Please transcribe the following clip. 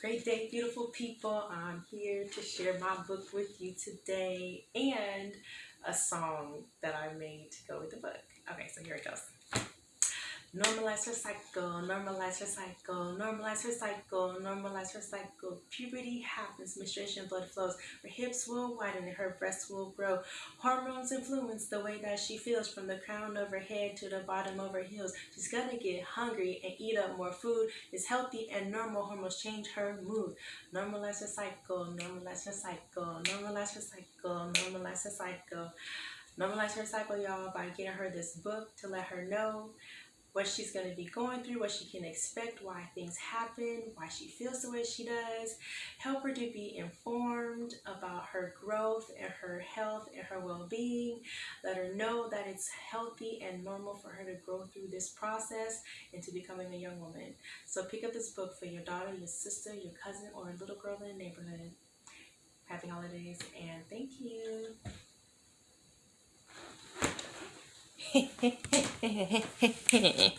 Great day, beautiful people. I'm here to share my book with you today and a song that I made to go with the book. Okay, so here it goes. Normalize her cycle, normalize her cycle, normalize her cycle, normalize her cycle. Puberty happens, menstruation blood flows. Her hips will widen and her breasts will grow. Hormones influence the way that she feels from the crown of her head to the bottom of her heels. She's gonna get hungry and eat up more food. It's healthy and normal. Hormones change her mood. Normalize her cycle, normalize her cycle, normalize her cycle, normalize her cycle. Normalize her cycle, y'all, by getting her this book to let her know what she's going to be going through, what she can expect, why things happen, why she feels the way she does. Help her to be informed about her growth and her health and her well-being. Let her know that it's healthy and normal for her to grow through this process into becoming a young woman. So pick up this book for your daughter, your sister, your cousin, or a little girl in the neighborhood. Happy holidays and thank you. へへへへへへへへ。